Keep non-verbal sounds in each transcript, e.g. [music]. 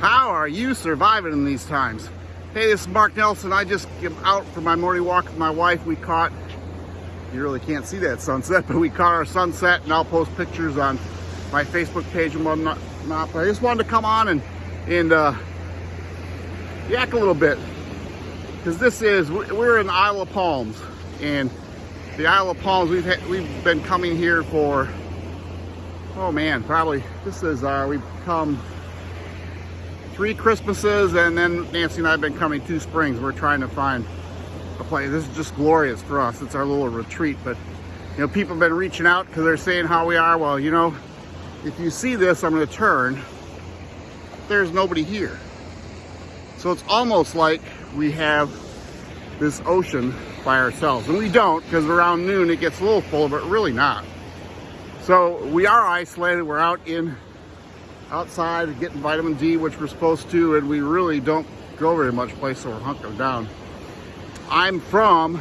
How are you surviving in these times? Hey, this is Mark Nelson. I just came out for my morning walk with my wife. We caught, you really can't see that sunset, [laughs] but we caught our sunset and I'll post pictures on my Facebook page and whatnot. But I just wanted to come on and, and uh, yak a little bit because this is, we're in Isle of Palms and the Isle of Palms, we've, had, we've been coming here for, oh man, probably, this is, uh, we've come three Christmases, and then Nancy and I have been coming two springs. We're trying to find a place. This is just glorious for us. It's our little retreat. But, you know, people have been reaching out because they're saying how we are. Well, you know, if you see this, I'm to turn. There's nobody here. So it's almost like we have this ocean by ourselves. And we don't because around noon it gets a little full, but really not. So we are isolated. We're out in outside getting vitamin D, which we're supposed to, and we really don't go very much place, so we're hunkering down. I'm from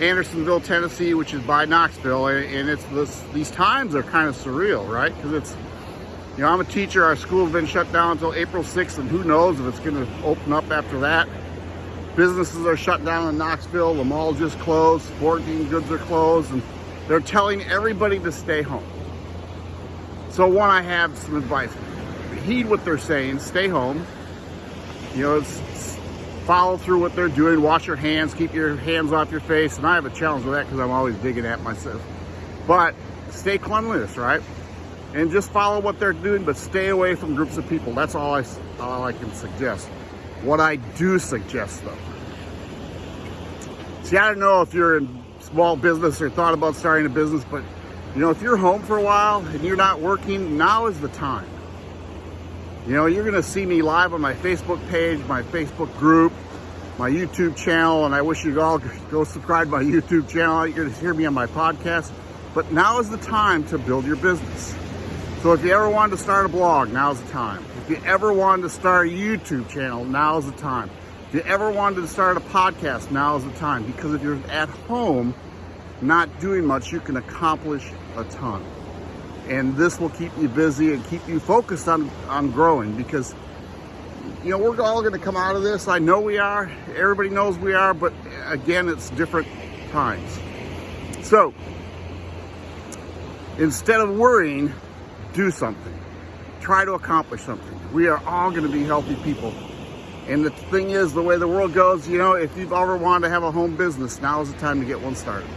Andersonville, Tennessee, which is by Knoxville, and it's this, these times are kind of surreal, right? Because it's, you know, I'm a teacher. Our school's been shut down until April 6th, and who knows if it's going to open up after that. Businesses are shut down in Knoxville. The mall just closed. Sporting goods are closed, and they're telling everybody to stay home. So one, I have some advice. Heed what they're saying, stay home. You know, it's follow through what they're doing, wash your hands, keep your hands off your face. And I have a challenge with that because I'm always digging at myself. But stay cleanliness, right? And just follow what they're doing, but stay away from groups of people. That's all I, all I can suggest. What I do suggest though. See, I don't know if you're in small business or thought about starting a business, but you know, if you're home for a while and you're not working, now is the time. You know, you're gonna see me live on my Facebook page, my Facebook group, my YouTube channel, and I wish you'd all go subscribe to my YouTube channel. You're gonna hear me on my podcast. But now is the time to build your business. So if you ever wanted to start a blog, now's the time. If you ever wanted to start a YouTube channel, now's the time. If you ever wanted to start a podcast, now's the time. Because if you're at home, not doing much, you can accomplish a ton. And this will keep you busy and keep you focused on, on growing because, you know, we're all going to come out of this. I know we are. Everybody knows we are. But again, it's different times. So instead of worrying, do something. Try to accomplish something. We are all going to be healthy people. And the thing is, the way the world goes, you know, if you've ever wanted to have a home business, now is the time to get one started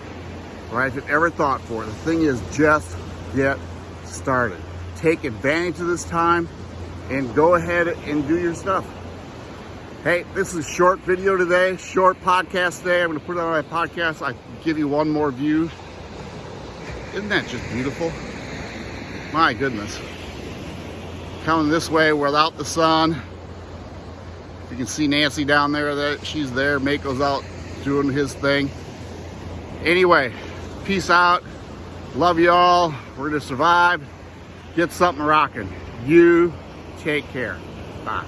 right? If you've ever thought for it. The thing is just get started. Take advantage of this time and go ahead and do your stuff. Hey, this is a short video today, short podcast today. I'm gonna put it on my podcast. I give you one more view. Isn't that just beautiful? My goodness. Coming this way without the sun. You can see Nancy down there, that she's there. Mako's out doing his thing. Anyway, Peace out. Love you all. We're going to survive. Get something rocking. You take care. Bye.